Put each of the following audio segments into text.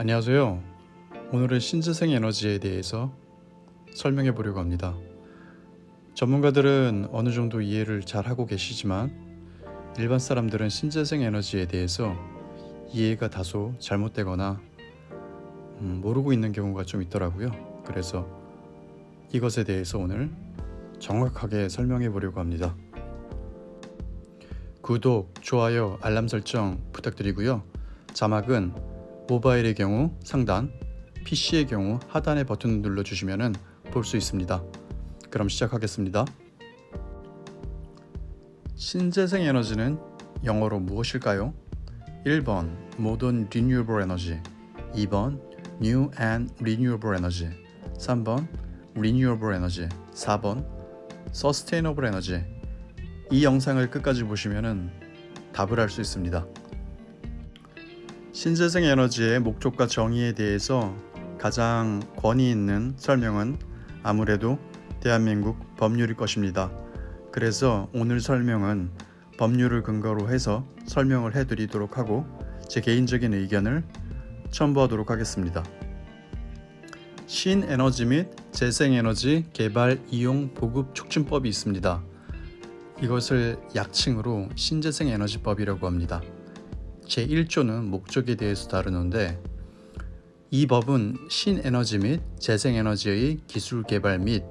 안녕하세요. 오늘은 신재생 에너지에 대해서 설명해 보려고 합니다. 전문가들은 어느 정도 이해를 잘 하고 계시지만 일반 사람들은 신재생 에너지에 대해서 이해가 다소 잘못되거나 음, 모르고 있는 경우가 좀 있더라고요. 그래서 이것에 대해서 오늘 정확하게 설명해 보려고 합니다. 구독, 좋아요, 알람 설정 부탁드리고요. 자막은 모바일의 경우 상단, PC의 경우 하단의 버튼을 눌러주시면 볼 수 있습니다. 그럼 시작하겠습니다. 신재생 에너지는 영어로 무엇일까요? 1번 Modern Renewable Energy 2번 New and Renewable Energy 3번 Renewable Energy 4번 Sustainable Energy 이 영상을 끝까지 보시면 답을 알수 있습니다. 신재생 에너지의 목적과 정의에 대해서 가장 권위 있는 설명은 아무래도 대한민국 법률일 것입니다. 그래서 오늘 설명은 법률을 근거로 해서 설명을 해드리도록 하고 제 개인적인 의견을 첨부하도록 하겠습니다. 신에너지 및 재생에너지 개발 이용 보급 촉진법이 있습니다. 이것을 약칭으로 신재생에너지법이라고 합니다. 제1조는 목적에 대해서 다루는데 이 법은 신에너지 및 재생에너지의 기술 개발 및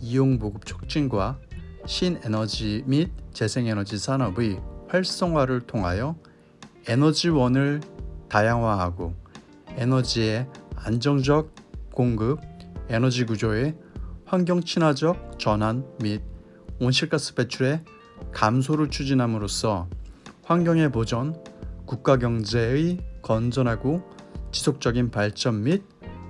이용 보급 촉진과 신에너지 및 재생에너지 산업의 활성화를 통하여 에너지원을 다양화하고 에너지의 안정적 공급, 에너지 구조의 환경 친화적 전환 및 온실가스 배출의 감소를 추진함으로써 환경의 보전, 국가 경제의 건전하고 지속적인 발전 및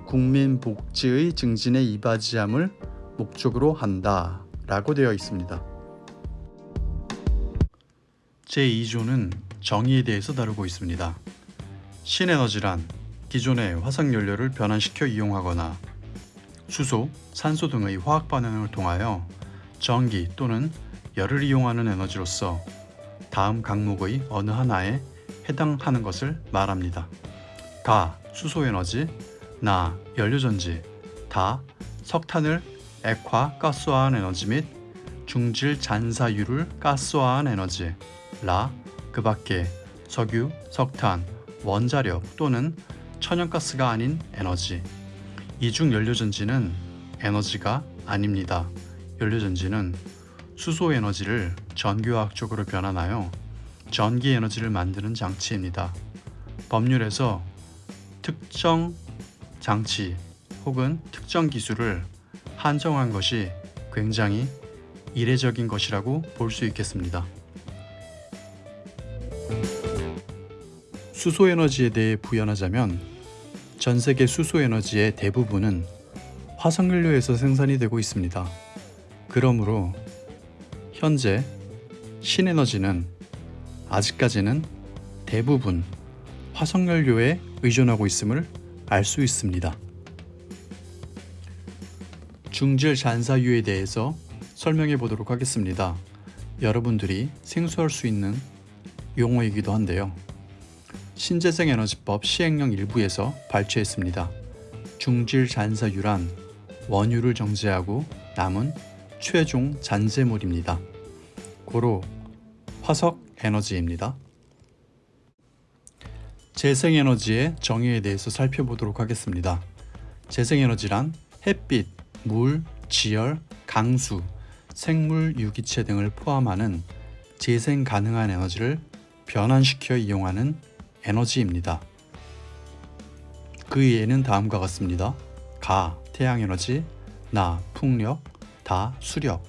국민 복지의 증진에 이바지함을 목적으로 한다 라고 되어 있습니다. 제2조는 정의에 대해서 다루고 있습니다. 신에너지란 기존의 화석연료를 변환시켜 이용하거나 수소, 산소 등의 화학 반응을 통하여 전기 또는 열을 이용하는 에너지로서 다음 강목의 어느 하나에 해당하는 것을 말합니다. 가 수소에너지, 나 연료전지, 다 석탄을 액화 가스화한 에너지 및 중질 잔사유를 가스화한 에너지, 라 그 밖에 석유, 석탄, 원자력 또는 천연가스가 아닌 에너지. 이중 연료전지는 에너지가 아닙니다. 연료전지는 수소 에너지를 전기화학적으로 변환하여 전기 에너지를 만드는 장치입니다. 법률에서 특정 장치 혹은 특정 기술을 한정한 것이 굉장히 이례적인 것이라고 볼 수 있겠습니다. 수소 에너지에 대해 부연하자면 전 세계 수소 에너지의 대부분은 화석연료에서 생산이 되고 있습니다. 그러므로 현재 신에너지는 아직까지는 대부분 화석연료에 의존하고 있음을 알 수 있습니다. 중질 잔사유에 대해서 설명해 보도록 하겠습니다. 여러분들이 생소할 수 있는 용어이기도 한데요. 신재생에너지법 시행령 일부에서 발췌했습니다. 중질 잔사유란 원유를 정제하고 남은 최종 잔재물입니다. 고로 화석 에너지입니다. 재생에너지의 정의에 대해서 살펴보도록 하겠습니다. 재생에너지란 햇빛, 물, 지열, 강수, 생물, 유기체 등을 포함하는 재생 가능한 에너지를 변환시켜 이용하는 에너지입니다. 그 예는 다음과 같습니다. 가, 태양에너지, 나, 풍력, 다, 수력,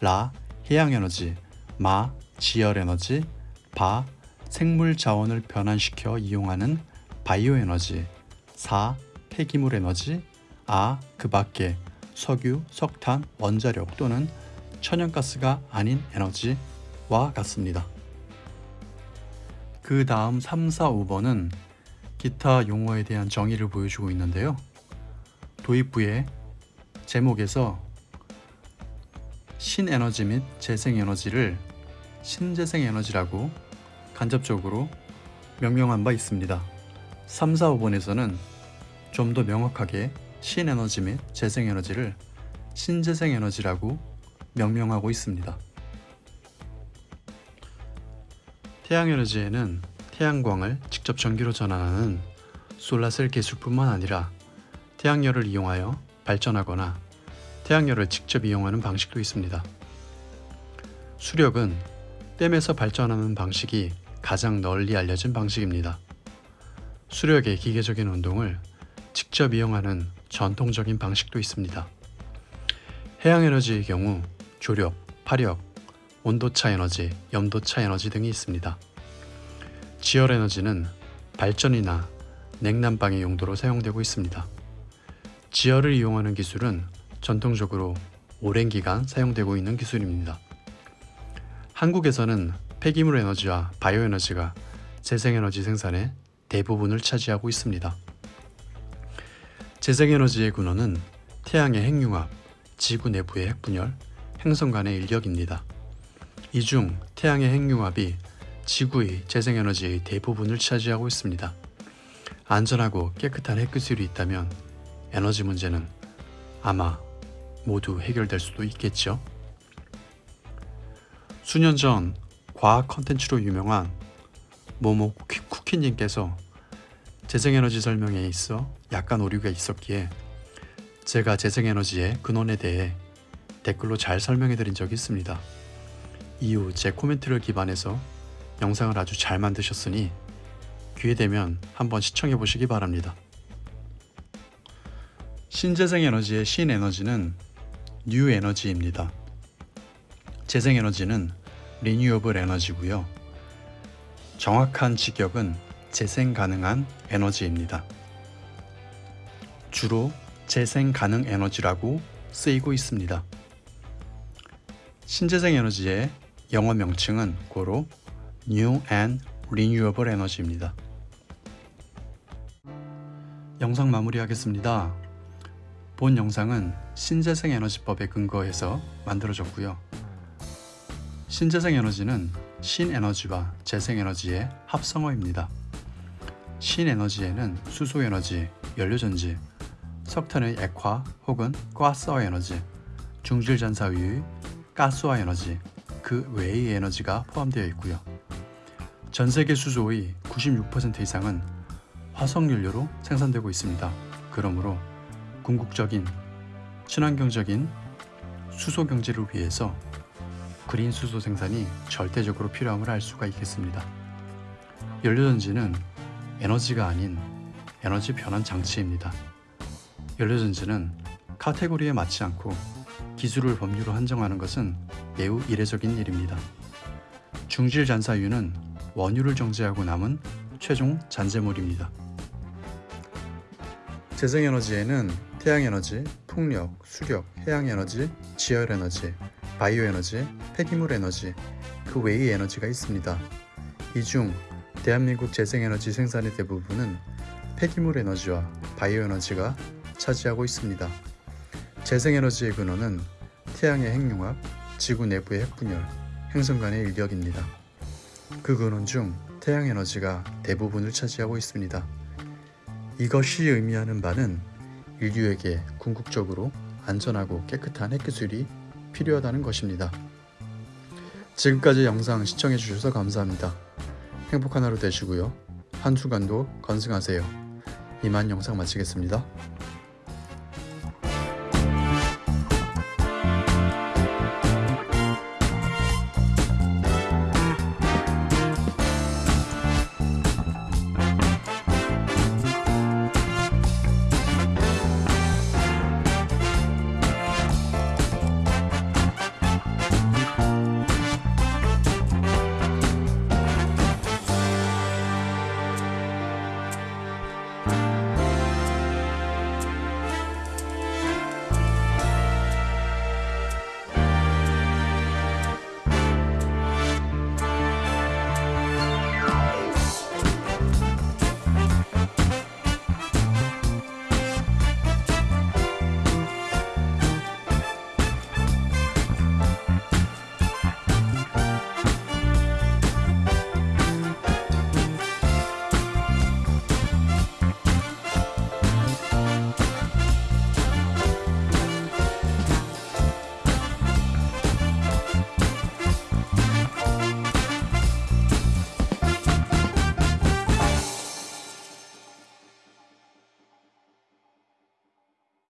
라, 해양에너지, 마, 지열에너지, 바, 생물 자원을 변환시켜 이용하는 바이오 에너지, 사, 폐기물 에너지, 아, 그 밖에 석유, 석탄, 원자력 또는 천연가스가 아닌 에너지와 같습니다. 그 다음 3, 4, 5번은 기타 용어에 대한 정의를 보여주고 있는데요. 도입부의 제목에서 신에너지 및 재생에너지를 신재생 에너지라고 간접적으로 명명한 바 있습니다. 3, 4, 5번에서는 좀 더 명확하게 신에너지 및 재생에너지를 신재생에너지라고 명명하고 있습니다. 태양에너지에는 태양광을 직접 전기로 전환하는 솔라셀 기술뿐만 아니라 태양열을 이용하여 발전하거나 태양열을 직접 이용하는 방식도 있습니다. 수력은 댐에서 발전하는 방식이 가장 널리 알려진 방식입니다. 수력의 기계적인 운동을 직접 이용하는 전통적인 방식도 있습니다. 해양에너지의 경우 조력, 파력, 온도차 에너지, 염도차 에너지 등이 있습니다. 지열에너지는 발전이나 냉난방의 용도로 사용되고 있습니다. 지열을 이용하는 기술은 전통적으로 오랜 기간 사용되고 있는 기술입니다. 한국에서는 폐기물 에너지와 바이오 에너지가 재생에너지 생산의 대부분을 차지하고 있습니다. 재생에너지의 근원은 태양의 핵융합, 지구 내부의 핵분열, 행성 간의 인력입니다. 이 중 태양의 핵융합이 지구의 재생에너지의 대부분을 차지하고 있습니다. 안전하고 깨끗한 핵기술이 있다면 에너지 문제는 아마 모두 해결될 수도 있겠죠. 수년 전 과학 컨텐츠로 유명한 모모 쿠키- 쿠키님께서 재생에너지 설명에 있어 약간 오류가 있었기에 제가 재생에너지의 근원에 대해 댓글로 잘 설명해 드린 적이 있습니다. 이후 제 코멘트를 기반해서 영상을 아주 잘 만드셨으니 기회 되면 한번 시청해 보시기 바랍니다. 신재생에너지의 신에너지는 뉴에너지입니다. 재생에너지는 리뉴어블 에너지고요. 정확한 직역은 재생 가능한 에너지입니다. 주로 재생 가능 에너지라고 쓰이고 있습니다. 신재생 에너지의 영어 명칭은 고로 New and Renewable Energy입니다. 영상 마무리하겠습니다. 본 영상은 신재생 에너지법에 근거해서 만들어졌고요. 신재생 에너지는 신에너지와 재생에너지의 합성어입니다. 신에너지에는 수소에너지, 연료전지, 석탄의 액화 혹은 가스화 에너지, 중질전사유의 가스화 에너지, 그 외의 에너지가 포함되어 있고요. 전 세계 수소의 96% 이상은 화석연료로 생산되고 있습니다. 그러므로 궁극적인 친환경적인 수소 경제를 위해서 그린 수소 생산이 절대적으로 필요함을 알 수가 있겠습니다. 연료전지는 에너지가 아닌 에너지 변환 장치입니다. 연료전지는 카테고리에 맞지 않고 기술을 법률로 한정하는 것은 매우 이례적인 일입니다. 중질 잔사유는 원유를 정제하고 남은 최종 잔재물입니다. 재생에너지에는 태양에너지, 풍력, 수력, 해양에너지, 지열에너지, 바이오 에너지, 폐기물 에너지, 그 외의 에너지가 있습니다. 이 중 대한민국 재생에너지 생산의 대부분은 폐기물 에너지와 바이오 에너지가 차지하고 있습니다. 재생에너지의 근원은 태양의 핵융합, 지구 내부의 핵분열, 행성 간의 인력입니다. 그 근원 중 태양 에너지가 대부분을 차지하고 있습니다. 이것이 의미하는 바는 인류에게 궁극적으로 안전하고 깨끗한 핵기술이 필요하다는 것입니다. 지금까지 영상 시청해 주셔서 감사합니다. 행복한 하루 되시고요. 한 주간도 건승하세요. 이만 영상 마치겠습니다.